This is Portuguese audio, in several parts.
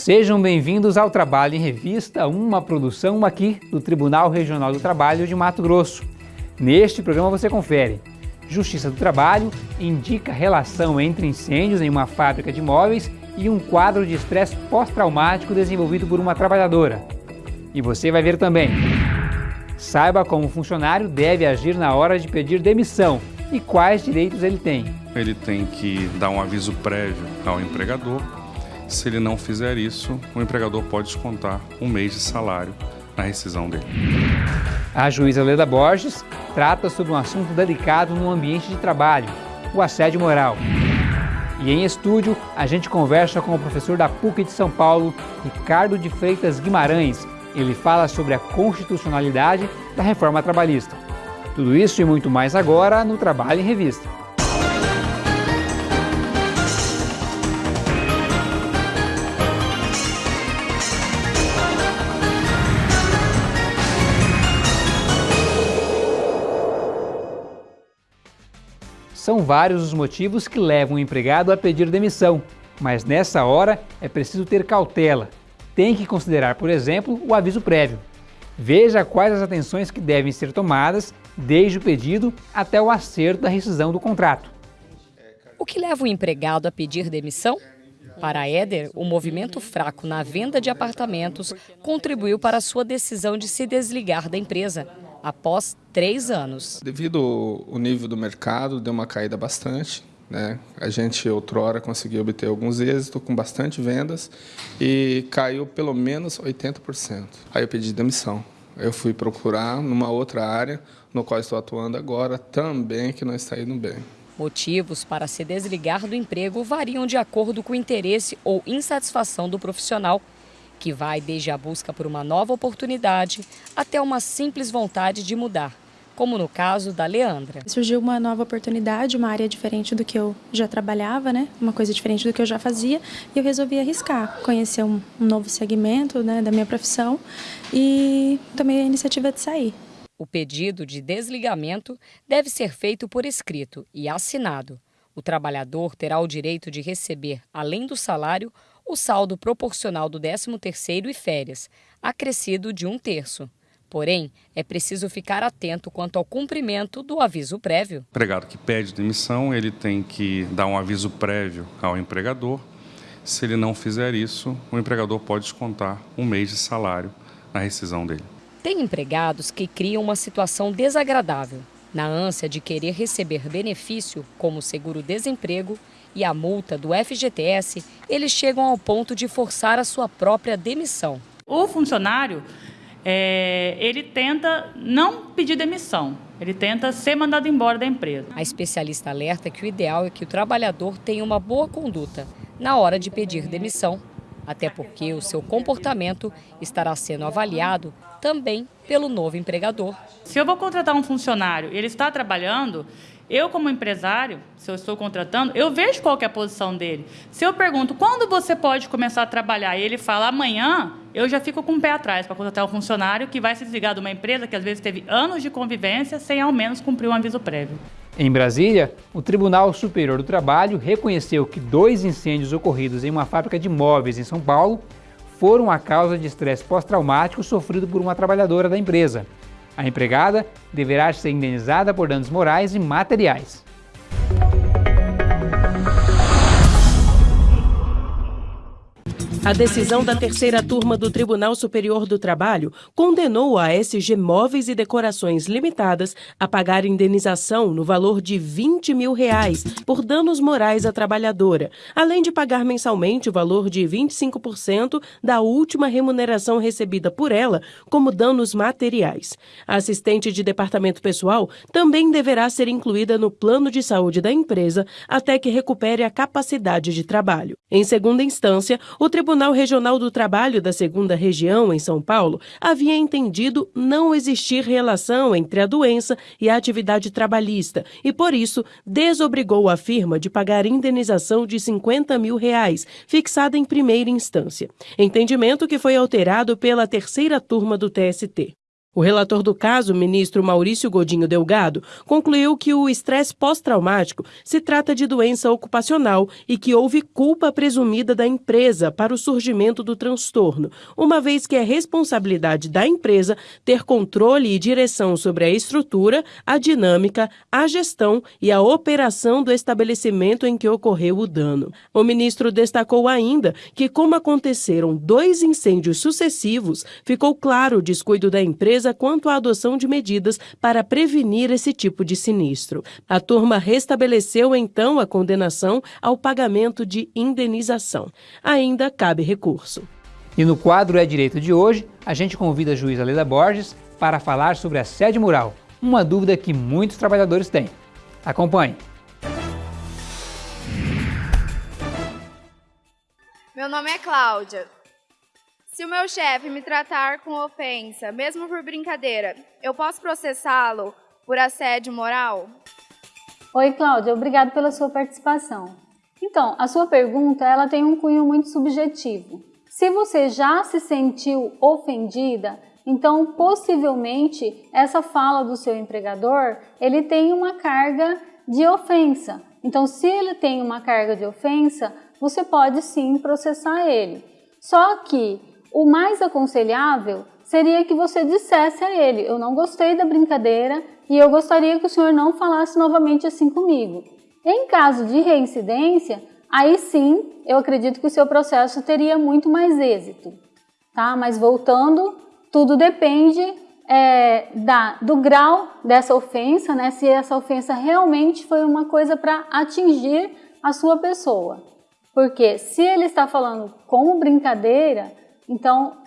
Sejam bem-vindos ao Trabalho em Revista, uma produção aqui do Tribunal Regional do Trabalho de Mato Grosso. Neste programa você confere. Justiça do Trabalho indica relação entre incêndios em uma fábrica de móveis e um quadro de estresse pós-traumático desenvolvido por uma trabalhadora. E você vai ver também. Saiba como o funcionário deve agir na hora de pedir demissão e quais direitos ele tem. Ele tem que dar um aviso prévio ao empregador se ele não fizer isso, o empregador pode descontar um mês de salário na rescisão dele. A juíza Leda Borges trata sobre um assunto delicado no ambiente de trabalho, o assédio moral. E em estúdio, a gente conversa com o professor da PUC de São Paulo, Ricardo de Freitas Guimarães. Ele fala sobre a constitucionalidade da reforma trabalhista. Tudo isso e muito mais agora no Trabalho em Revista. São vários os motivos que levam o empregado a pedir demissão, mas nessa hora é preciso ter cautela. Tem que considerar, por exemplo, o aviso prévio. Veja quais as atenções que devem ser tomadas desde o pedido até o acerto da rescisão do contrato. O que leva o empregado a pedir demissão? Para Éder, o movimento fraco na venda de apartamentos contribuiu para a sua decisão de se desligar da empresa após três anos. Devido ao nível do mercado, deu uma caída bastante. Né? A gente, outrora, conseguiu obter alguns êxitos com bastante vendas e caiu pelo menos 80%. Aí eu pedi demissão. Eu fui procurar numa outra área, no qual estou atuando agora, também que não está indo bem. Motivos para se desligar do emprego variam de acordo com o interesse ou insatisfação do profissional que vai desde a busca por uma nova oportunidade até uma simples vontade de mudar, como no caso da Leandra. Surgiu uma nova oportunidade, uma área diferente do que eu já trabalhava, né? uma coisa diferente do que eu já fazia, e eu resolvi arriscar, conhecer um, novo segmento né, da minha profissão e tomei a iniciativa de sair. O pedido de desligamento deve ser feito por escrito e assinado. O trabalhador terá o direito de receber, além do salário, o saldo proporcional do 13º e férias, acrescido de um terço. Porém, é preciso ficar atento quanto ao cumprimento do aviso prévio. O empregado que pede demissão, ele tem que dar um aviso prévio ao empregador. Se ele não fizer isso, o empregador pode descontar um mês de salário na rescisão dele. Tem empregados que criam uma situação desagradável. Na ânsia de querer receber benefício, como seguro-desemprego, e a multa do FGTS, eles chegam ao ponto de forçar a sua própria demissão. O funcionário, é, ele tenta não pedir demissão, ele tenta ser mandado embora da empresa. A especialista alerta que o ideal é que o trabalhador tenha uma boa conduta na hora de pedir demissão, até porque o seu comportamento estará sendo avaliado também pelo novo empregador. Se eu vou contratar um funcionário e ele está trabalhando, eu, como empresário, se eu estou contratando, eu vejo qual é a posição dele. Se eu pergunto quando você pode começar a trabalhar e ele fala amanhã, eu já fico com o pé atrás para contratar um funcionário que vai se desligar de uma empresa que às vezes teve anos de convivência sem ao menos cumprir um aviso prévio. Em Brasília, o Tribunal Superior do Trabalho reconheceu que dois incêndios ocorridos em uma fábrica de móveis em São Paulo foram a causa de estresse pós-traumático sofrido por uma trabalhadora da empresa. A empregada deverá ser indenizada por danos morais e materiais. A decisão da terceira turma do Tribunal Superior do Trabalho condenou a SG Móveis e Decorações Limitadas a pagar indenização no valor de 20 mil reais por danos morais à trabalhadora, além de pagar mensalmente o valor de 25% da última remuneração recebida por ela como danos materiais. A assistente de departamento pessoal também deverá ser incluída no plano de saúde da empresa até que recupere a capacidade de trabalho. Em segunda instância, o Tribunal Tribunal Regional do Trabalho da Segunda Região, em São Paulo, havia entendido não existir relação entre a doença e a atividade trabalhista e, por isso, desobrigou a firma de pagar indenização de 50 mil reais, fixada em primeira instância. Entendimento que foi alterado pela terceira turma do TST. O relator do caso, ministro Maurício Godinho Delgado, concluiu que o estresse pós-traumático se trata de doença ocupacional e que houve culpa presumida da empresa para o surgimento do transtorno, uma vez que é responsabilidade da empresa ter controle e direção sobre a estrutura, a dinâmica, a gestão e a operação do estabelecimento em que ocorreu o dano. O ministro destacou ainda que, como aconteceram dois incêndios sucessivos, ficou claro o descuido da empresa empresa quanto à adoção de medidas para prevenir esse tipo de sinistro. A turma restabeleceu então a condenação ao pagamento de indenização. Ainda cabe recurso. E no quadro É Direito de hoje, a gente convida a juíza Leda Borges para falar sobre assédio moral, uma dúvida que muitos trabalhadores têm. Acompanhe. Meu nome é Cláudia. Se o meu chefe me tratar com ofensa, mesmo por brincadeira, eu posso processá-lo por assédio moral? Oi, Cláudia, obrigado pela sua participação. Então, a sua pergunta ela tem um cunho muito subjetivo. Se você já se sentiu ofendida, então possivelmente essa fala do seu empregador ele tem uma carga de ofensa. Então, se ele tem uma carga de ofensa, você pode sim processar ele. Só que o mais aconselhável seria que você dissesse a ele: Eu não gostei da brincadeira e eu gostaria que o senhor não falasse novamente assim comigo. Em caso de reincidência, aí sim eu acredito que o seu processo teria muito mais êxito. Tá? Mas voltando, tudo depende é, da, do grau dessa ofensa, né? se essa ofensa realmente foi uma coisa para atingir a sua pessoa. Porque se ele está falando como brincadeira, então,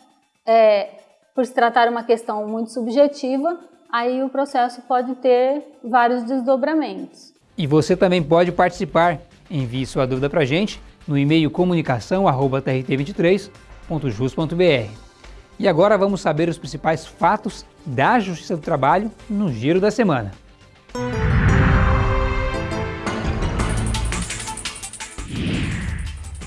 é, por se tratar uma questão muito subjetiva, aí o processo pode ter vários desdobramentos. E você também pode participar. Envie sua dúvida para a gente no e-mail comunicação@trt23.jus.br. E agora vamos saber os principais fatos da Justiça do Trabalho no Giro da Semana.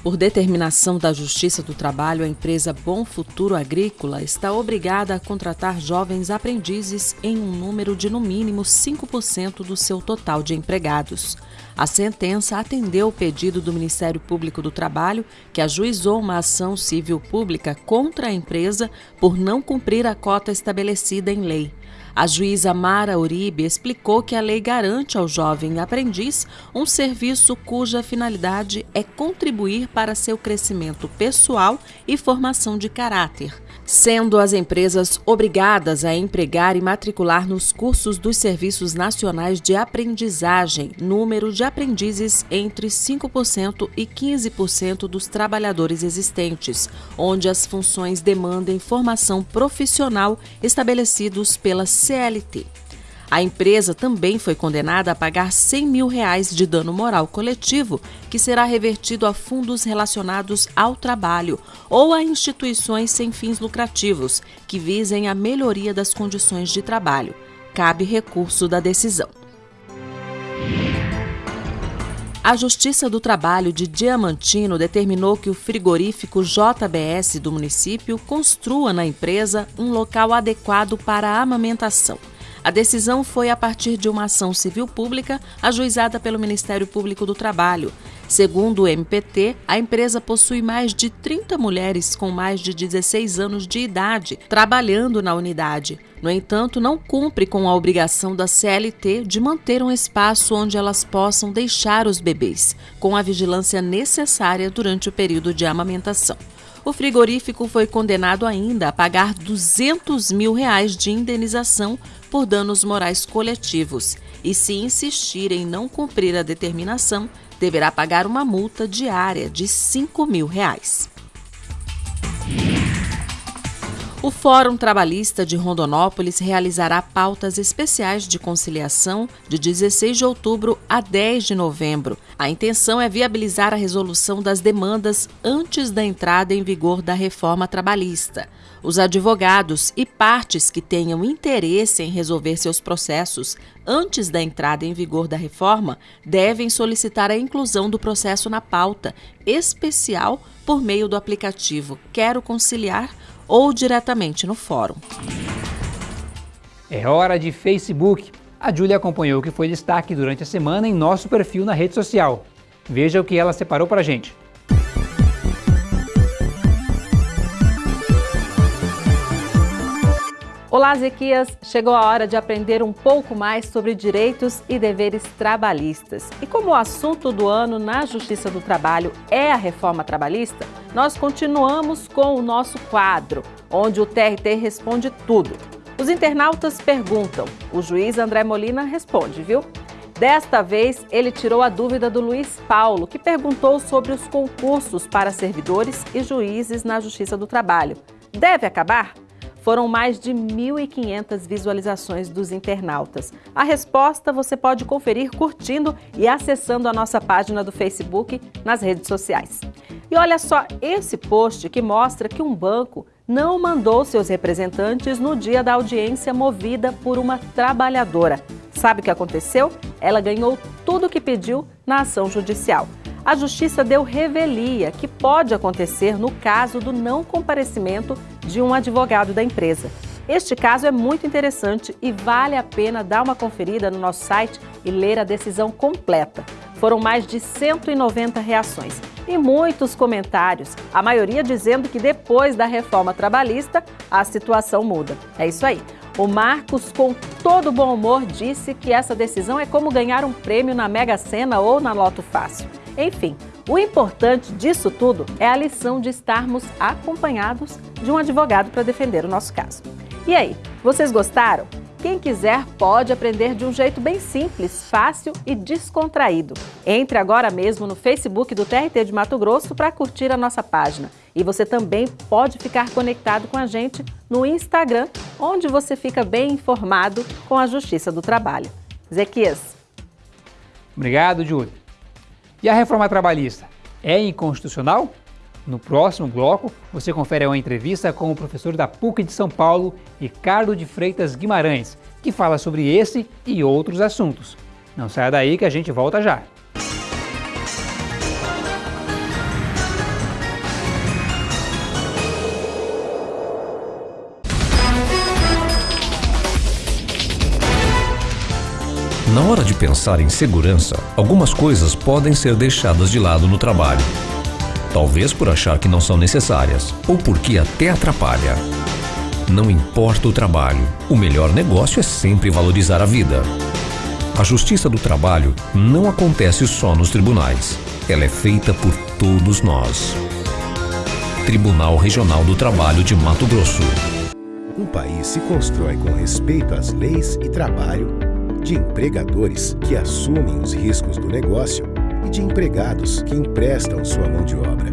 Por determinação da Justiça do Trabalho, a empresa Bom Futuro Agrícola está obrigada a contratar jovens aprendizes em um número de no mínimo 5% do seu total de empregados. A sentença atendeu o pedido do Ministério Público do Trabalho, que ajuizou uma ação civil pública contra a empresa por não cumprir a cota estabelecida em lei. A juíza Mara Uribe explicou que a lei garante ao jovem aprendiz um serviço cuja finalidade é contribuir para seu crescimento pessoal e formação de caráter sendo as empresas obrigadas a empregar e matricular nos cursos dos Serviços Nacionais de Aprendizagem número de aprendizes entre 5% e 15% dos trabalhadores existentes, onde as funções demandem formação profissional estabelecidos pela CLT. A empresa também foi condenada a pagar 100 mil reais de dano moral coletivo, que será revertido a fundos relacionados ao trabalho ou a instituições sem fins lucrativos que visem a melhoria das condições de trabalho. Cabe recurso da decisão. A Justiça do Trabalho de Diamantino determinou que o frigorífico JBS do município construa na empresa um local adequado para a amamentação. A decisão foi a partir de uma ação civil pública ajuizada pelo Ministério Público do Trabalho. Segundo o MPT, a empresa possui mais de 30 mulheres com mais de 16 anos de idade trabalhando na unidade. No entanto, não cumpre com a obrigação da CLT de manter um espaço onde elas possam deixar os bebês, com a vigilância necessária durante o período de amamentação. O frigorífico foi condenado ainda a pagar 200 mil reais de indenização por danos morais coletivos e, se insistir em não cumprir a determinação, deverá pagar uma multa diária de 5 mil reais. O Fórum Trabalhista de Rondonópolis realizará pautas especiais de conciliação de 16 de outubro a 10 de novembro. A intenção é viabilizar a resolução das demandas antes da entrada em vigor da reforma trabalhista. Os advogados e partes que tenham interesse em resolver seus processos antes da entrada em vigor da reforma devem solicitar a inclusão do processo na pauta especial por meio do aplicativo Quero Conciliar ou diretamente no fórum. É hora de Facebook. A Júlia acompanhou o que foi destaque durante a semana em nosso perfil na rede social. Veja o que ela separou para a gente. Olá, Zequias! Chegou a hora de aprender um pouco mais sobre direitos e deveres trabalhistas. E como o assunto do ano na Justiça do Trabalho é a reforma trabalhista, nós continuamos com o nosso quadro, onde o TRT responde tudo. Os internautas perguntam, o juiz André Molina responde, viu? Desta vez, ele tirou a dúvida do Luiz Paulo, que perguntou sobre os concursos para servidores e juízes na Justiça do Trabalho. Deve acabar? Foram mais de 1.500 visualizações dos internautas. A resposta você pode conferir curtindo e acessando a nossa página do Facebook nas redes sociais. E olha só esse post que mostra que um banco não mandou seus representantes no dia da audiência movida por uma trabalhadora. Sabe o que aconteceu? Ela ganhou tudo o que pediu na ação judicial a Justiça deu revelia que pode acontecer no caso do não comparecimento de um advogado da empresa. Este caso é muito interessante e vale a pena dar uma conferida no nosso site e ler a decisão completa. Foram mais de 190 reações e muitos comentários, a maioria dizendo que depois da reforma trabalhista a situação muda. É isso aí. O Marcos, com todo bom humor, disse que essa decisão é como ganhar um prêmio na Mega Sena ou na Loto Fácil. Enfim, o importante disso tudo é a lição de estarmos acompanhados de um advogado para defender o nosso caso. E aí, vocês gostaram? Quem quiser pode aprender de um jeito bem simples, fácil e descontraído. Entre agora mesmo no Facebook do TRT de Mato Grosso para curtir a nossa página. E você também pode ficar conectado com a gente no Instagram, onde você fica bem informado com a Justiça do Trabalho. Zequias. Obrigado, Júlio. E a reforma trabalhista é inconstitucional? No próximo bloco, você confere uma entrevista com o professor da PUC de São Paulo, Ricardo de Freitas Guimarães, que fala sobre esse e outros assuntos. Não saia daí que a gente volta já. Na hora de pensar em segurança, algumas coisas podem ser deixadas de lado no trabalho. Talvez por achar que não são necessárias, ou porque até atrapalha. Não importa o trabalho, o melhor negócio é sempre valorizar a vida. A justiça do trabalho não acontece só nos tribunais. Ela é feita por todos nós. Tribunal Regional do Trabalho de Mato Grosso. Um país se constrói com respeito às leis e trabalho de empregadores que assumem os riscos do negócio e de empregados que emprestam sua mão de obra.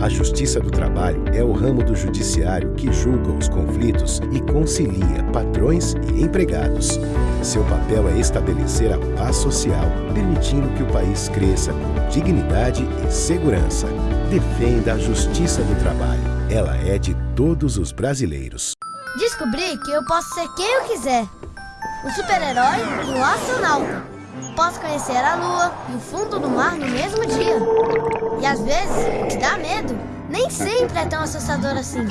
A Justiça do Trabalho é o ramo do judiciário que julga os conflitos e concilia patrões e empregados. Seu papel é estabelecer a paz social, permitindo que o país cresça com dignidade e segurança. Defenda a Justiça do Trabalho. Ela é de todos os brasileiros. Descobri que eu posso ser quem eu quiser o super-herói o astronauta. Posso conhecer a lua e o fundo do mar no mesmo dia. E às vezes, o que dá medo nem sempre é tão assustador assim.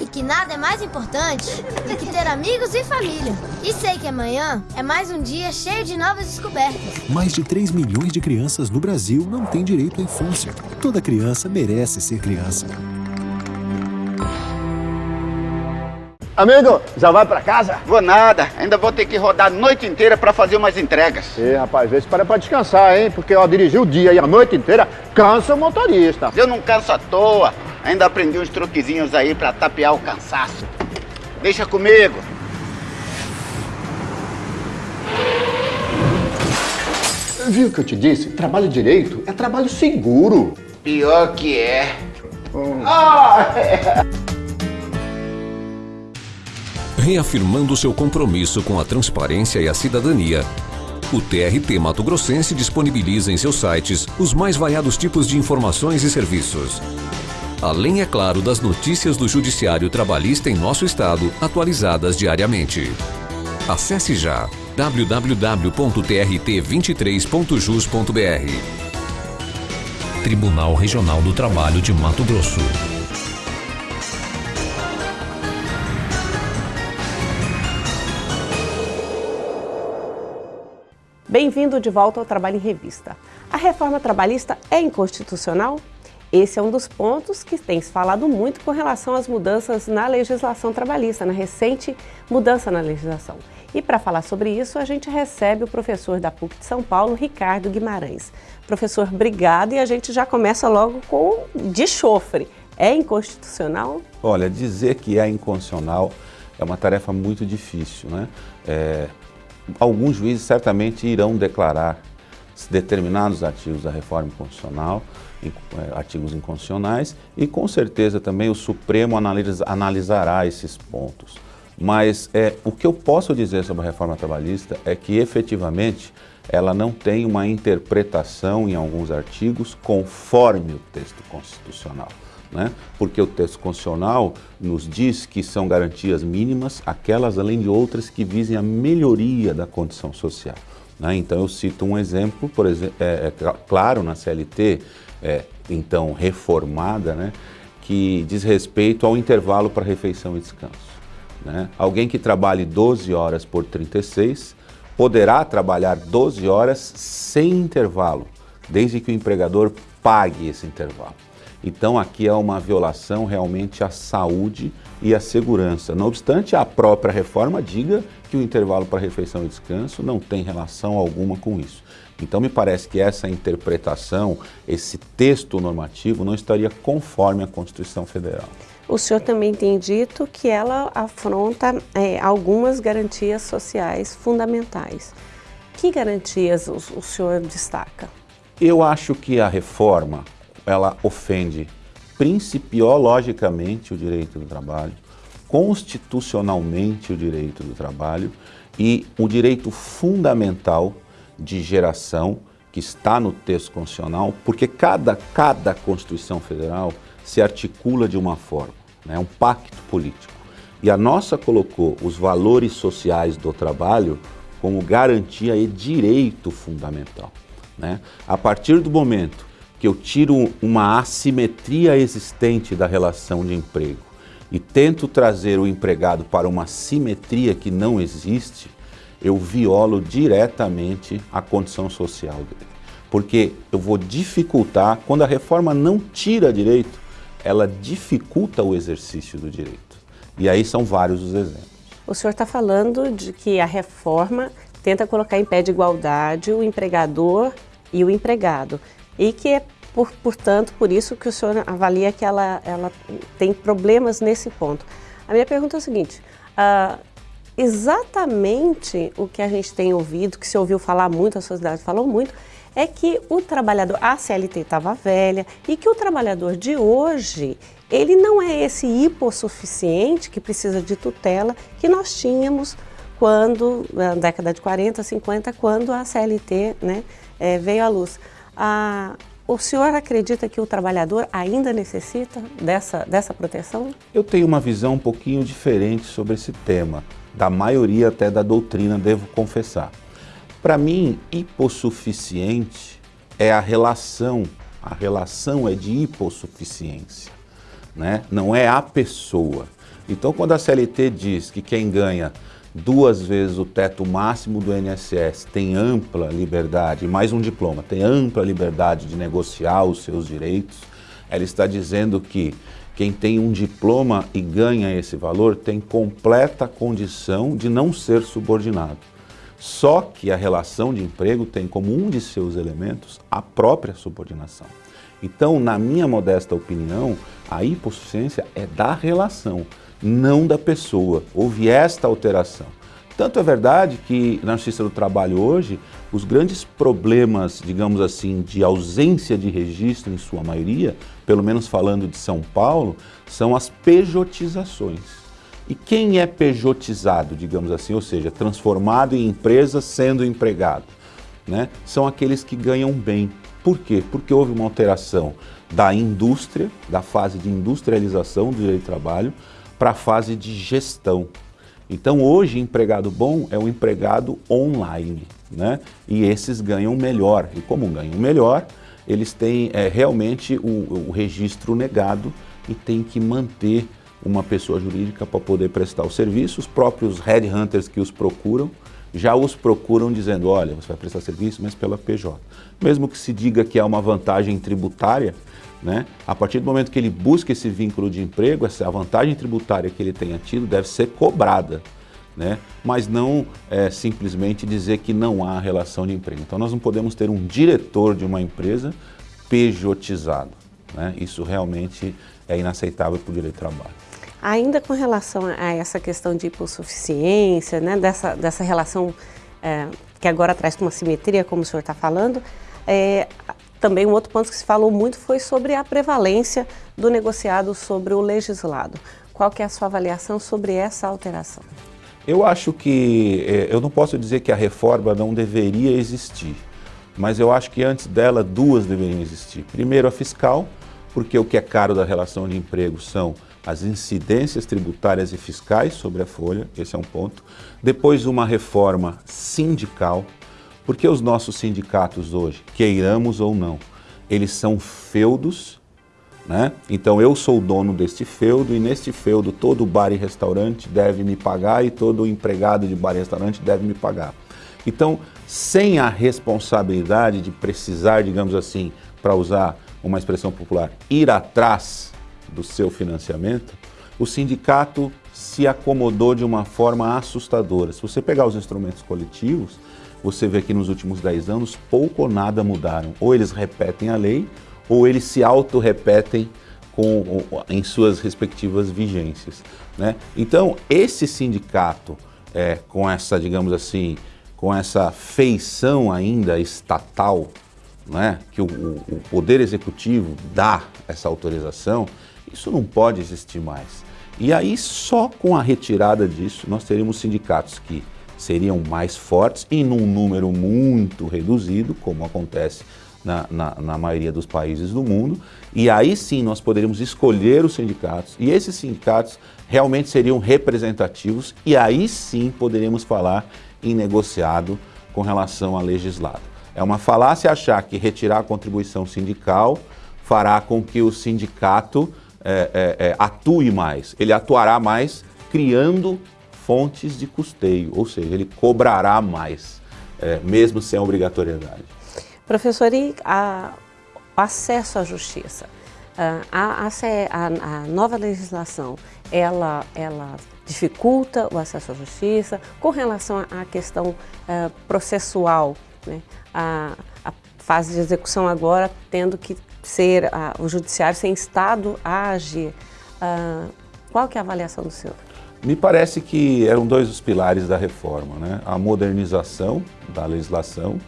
E que nada é mais importante do que ter amigos e família. E sei que amanhã é mais um dia cheio de novas descobertas. Mais de 3 milhões de crianças no Brasil não têm direito à infância. Toda criança merece ser criança. Amigo, já vai pra casa? Vou nada, ainda vou ter que rodar a noite inteira pra fazer umas entregas. Ê, rapaz, vê se para pra descansar, hein? Porque, ó, dirigir o dia e a noite inteira cansa o motorista. Eu não canso à toa, ainda aprendi uns truquezinhos aí pra tapear o cansaço. Deixa comigo. Viu o que eu te disse? Trabalho direito é trabalho seguro. Pior que é. Hum. Ah, é reafirmando seu compromisso com a transparência e a cidadania. O TRT Mato Grossense disponibiliza em seus sites os mais variados tipos de informações e serviços. Além, é claro, das notícias do Judiciário Trabalhista em nosso estado, atualizadas diariamente. Acesse já www.trt23.jus.br. Tribunal Regional do Trabalho de Mato Grosso. Bem-vindo de volta ao Trabalho em Revista. A reforma trabalhista é inconstitucional? Esse é um dos pontos que tem se falado muito com relação às mudanças na legislação trabalhista, na recente mudança na legislação. E para falar sobre isso, a gente recebe o professor da PUC de São Paulo, Ricardo Guimarães. Professor, obrigado e a gente já começa logo com de chofre. É inconstitucional? Olha, dizer que é inconstitucional é uma tarefa muito difícil, né? É, alguns juízes certamente irão declarar determinados artigos da reforma constitucional, é, artigos inconstitucionais, e com certeza também o Supremo analisa, analisará esses pontos. Mas é, o que eu posso dizer sobre a reforma trabalhista é que efetivamente ela não tem uma interpretação em alguns artigos conforme o texto constitucional. Né? Porque o texto constitucional nos diz que são garantias mínimas aquelas além de outras que visem a melhoria da condição social. Né? Então eu cito um exemplo, por exemplo, é, é claro na CLT, é, então reformada, né? que diz respeito ao intervalo para refeição e descanso. Né? Alguém que trabalhe 12 horas por 36 poderá trabalhar 12 horas sem intervalo, desde que o empregador pague esse intervalo. Então aqui é uma violação realmente à saúde e à segurança. Não obstante, a própria reforma diga que o intervalo para refeição e descanso não tem relação alguma com isso. Então me parece que essa interpretação, esse texto normativo não estaria conforme a Constituição Federal. O senhor também tem dito que ela afronta é, algumas garantias sociais fundamentais. Que garantias o, o senhor destaca? Eu acho que a reforma, ela ofende principiologicamente o direito do trabalho, constitucionalmente o direito do trabalho e o direito fundamental de geração que está no texto constitucional, porque cada, cada Constituição Federal se articula de uma forma, é né, um pacto político. E a nossa colocou os valores sociais do trabalho como garantia e direito fundamental. Né? A partir do momento que eu tiro uma assimetria existente da relação de emprego e tento trazer o empregado para uma simetria que não existe, eu violo diretamente a condição social dele. Porque eu vou dificultar, quando a reforma não tira direito, ela dificulta o exercício do direito. E aí são vários os exemplos. O senhor está falando de que a reforma tenta colocar em pé de igualdade o empregador e o empregado e que é, por, portanto, por isso que o senhor avalia que ela, ela tem problemas nesse ponto. A minha pergunta é a seguinte, uh, exatamente o que a gente tem ouvido, que se ouviu falar muito, a sociedade falou muito, é que o trabalhador, a CLT estava velha e que o trabalhador de hoje, ele não é esse hipossuficiente que precisa de tutela que nós tínhamos quando, na década de 40, 50, quando a CLT né, é, veio à luz. A, o senhor acredita que o trabalhador ainda necessita dessa, dessa proteção? Eu tenho uma visão um pouquinho diferente sobre esse tema, da maioria até da doutrina, devo confessar. Para mim, hipossuficiente é a relação, a relação é de hipossuficiência, né? não é a pessoa. Então, quando a CLT diz que quem ganha duas vezes o teto máximo do INSS, tem ampla liberdade, mais um diploma, tem ampla liberdade de negociar os seus direitos, ela está dizendo que quem tem um diploma e ganha esse valor tem completa condição de não ser subordinado. Só que a relação de emprego tem como um de seus elementos a própria subordinação. Então, na minha modesta opinião, a hipossuficiência é da relação não da pessoa. Houve esta alteração. Tanto é verdade que na Justiça do Trabalho hoje, os grandes problemas, digamos assim, de ausência de registro em sua maioria, pelo menos falando de São Paulo, são as pejotizações. E quem é pejotizado, digamos assim, ou seja, transformado em empresa sendo empregado? Né? São aqueles que ganham bem. Por quê? Porque houve uma alteração da indústria, da fase de industrialização do direito do trabalho, para a fase de gestão. Então hoje empregado bom é o empregado online, né? E esses ganham melhor. E como ganham melhor, eles têm é, realmente o, o registro negado e tem que manter uma pessoa jurídica para poder prestar o serviço. Os próprios headhunters que os procuram já os procuram dizendo, olha, você vai prestar serviço, mas pela PJ. Mesmo que se diga que é uma vantagem tributária, né? A partir do momento que ele busca esse vínculo de emprego, essa vantagem tributária que ele tenha tido deve ser cobrada, né? mas não é, simplesmente dizer que não há relação de emprego. Então nós não podemos ter um diretor de uma empresa pejotizado. Né? Isso realmente é inaceitável para o direito do trabalho. Ainda com relação a essa questão de hipossuficiência, né, dessa, dessa relação é, que agora traz uma simetria, como o senhor está falando, é, também um outro ponto que se falou muito foi sobre a prevalência do negociado sobre o legislado. Qual que é a sua avaliação sobre essa alteração? Eu acho que, é, eu não posso dizer que a reforma não deveria existir, mas eu acho que antes dela duas deveriam existir. Primeiro a fiscal, porque o que é caro da relação de emprego são as incidências tributárias e fiscais sobre a folha, esse é um ponto. Depois uma reforma sindical, porque os nossos sindicatos hoje, queiramos ou não, eles são feudos, né? Então eu sou o dono deste feudo e neste feudo todo bar e restaurante deve me pagar e todo empregado de bar e restaurante deve me pagar. Então, sem a responsabilidade de precisar, digamos assim, para usar uma expressão popular, ir atrás do seu financiamento, o sindicato se acomodou de uma forma assustadora. Se você pegar os instrumentos coletivos, você vê que nos últimos 10 anos pouco ou nada mudaram. Ou eles repetem a lei, ou eles se auto-repetem em suas respectivas vigências. Né? Então, esse sindicato, é, com essa, digamos assim, com essa feição ainda estatal, né, que o, o Poder Executivo dá essa autorização, isso não pode existir mais. E aí, só com a retirada disso, nós teríamos sindicatos que seriam mais fortes e num número muito reduzido, como acontece na, na, na, maioria dos países do mundo, e aí sim nós poderíamos escolher os sindicatos, e esses sindicatos realmente seriam representativos, e aí sim poderíamos falar em negociado com relação a legislado. É uma falácia achar que retirar a contribuição sindical fará com que o sindicato é, é, é, atue mais. Ele atuará mais criando fontes de custeio, ou seja, ele cobrará mais, é, mesmo sem obrigatoriedade. Professor, e a, acesso à justiça? A, a, a, nova legislação, ela, ela dificulta o acesso à justiça com relação à questão uh, processual, né? a, a, fase de execução agora tendo que ser uh, o judiciário sem estado a agir. Uh, qual que é a avaliação do senhor? Me parece que eram dois os pilares da reforma, né? A modernização da legislação,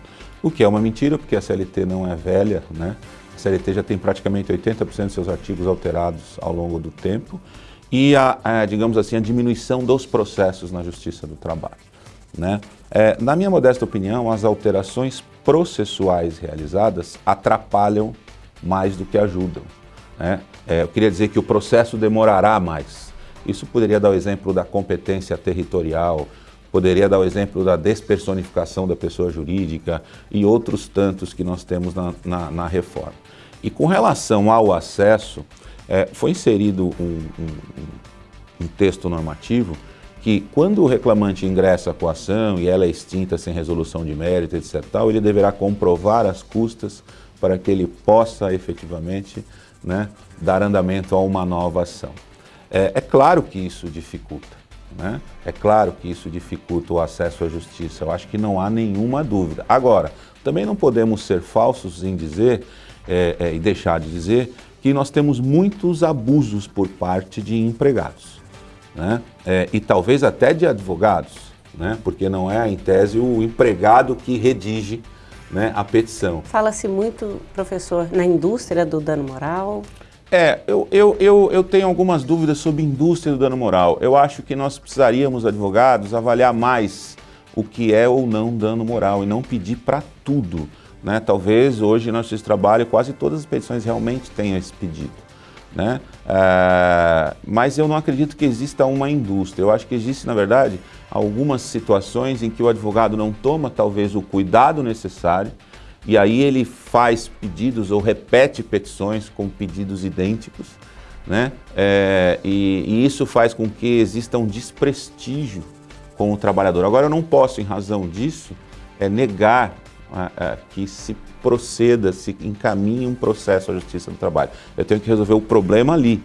o que é uma mentira, porque a CLT não é velha, né? A CLT já tem praticamente 80% de seus artigos alterados ao longo do tempo e a, a, digamos assim, a diminuição dos processos na Justiça do Trabalho. Né? É, na minha modesta opinião, as alterações processuais realizadas atrapalham mais do que ajudam. Né? É, eu queria dizer que o processo demorará mais. Isso poderia dar o exemplo da competência territorial, poderia dar o exemplo da despersonificação da pessoa jurídica e outros tantos que nós temos na, na, na reforma. E com relação ao acesso, é, foi inserido um, um, um texto normativo que quando o reclamante ingressa com a ação e ela é extinta sem resolução de mérito, etc., tal, ele deverá comprovar as custas para que ele possa efetivamente né, dar andamento a uma nova ação. É, é claro que isso dificulta, né? é claro que isso dificulta o acesso à justiça, eu acho que não há nenhuma dúvida. Agora, também não podemos ser falsos em dizer é, é, e deixar de dizer que nós temos muitos abusos por parte de empregados, né? É, e talvez até de advogados, né? porque não é, em tese, o empregado que redige né, a petição. Fala-se muito, professor, na indústria do dano moral. É, eu, eu, eu, eu tenho algumas dúvidas sobre indústria do dano moral. Eu acho que nós precisaríamos, advogados, avaliar mais o que é ou não dano moral e não pedir para tudo. Né? Talvez hoje no nosso trabalho quase todas as petições realmente tenham esse pedido. Né? É, mas eu não acredito que exista uma indústria. Eu acho que existe, na verdade, algumas situações em que o advogado não toma talvez o cuidado necessário e aí ele faz pedidos ou repete petições com pedidos idênticos, né? É, e, e, isso faz com que exista um desprestígio com o trabalhador. Agora, eu não posso, em razão disso, é, negar é, que se proceda, se encaminhe um processo à Justiça do Trabalho. Eu tenho que resolver o problema ali,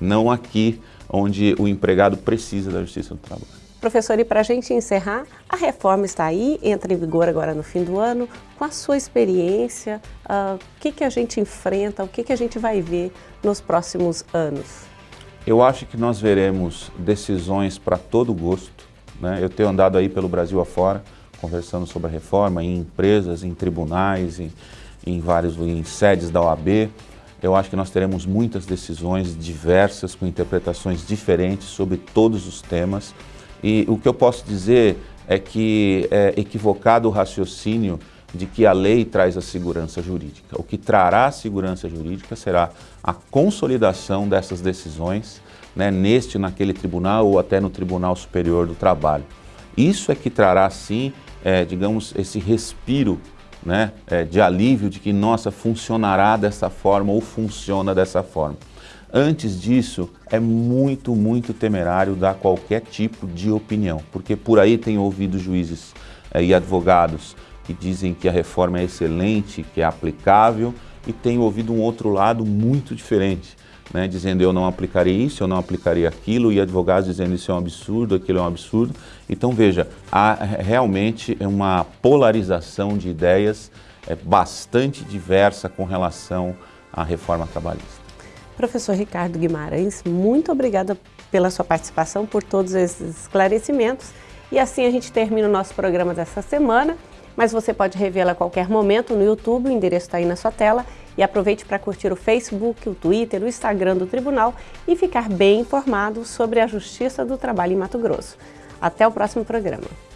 não aqui onde o empregado precisa da Justiça do Trabalho. Professor, e para a gente encerrar, a reforma está aí, entra em vigor agora no fim do ano. Com a sua experiência, uh, o que, que a gente enfrenta, o que, que a gente vai ver nos próximos anos? Eu acho que nós veremos decisões para todo gosto. Né? Eu tenho andado aí pelo Brasil afora, conversando sobre a reforma em empresas, em tribunais, em, em vários em sedes da OAB. Eu acho que nós teremos muitas decisões diversas, com interpretações diferentes sobre todos os temas. E o que eu posso dizer é que é equivocado o raciocínio de que a lei traz a segurança jurídica. O que trará a segurança jurídica será a consolidação dessas decisões né, neste, naquele tribunal ou até no Tribunal Superior do Trabalho. Isso é que trará, sim, é, digamos, esse respiro né, é, de alívio de que, nossa, funcionará dessa forma ou funciona dessa forma. Antes disso, é muito, muito temerário dar qualquer tipo de opinião, porque por aí tem ouvido juízes é, e advogados que dizem que a reforma é excelente, que é aplicável, e tem ouvido um outro lado muito diferente, né, dizendo eu não aplicaria isso, eu não aplicaria aquilo, e advogados dizendo isso é um absurdo, aquilo é um absurdo. Então veja, há realmente uma polarização de ideias é, bastante diversa com relação à reforma trabalhista. Professor Ricardo Guimarães, muito obrigada pela sua participação, por todos esses esclarecimentos. E assim a gente termina o nosso programa dessa semana, mas você pode revê-la a qualquer momento no YouTube, o endereço está aí na sua tela. E aproveite para curtir o Facebook, o Twitter, o Instagram do Tribunal e ficar bem informado sobre a Justiça do Trabalho em Mato Grosso. Até o próximo programa.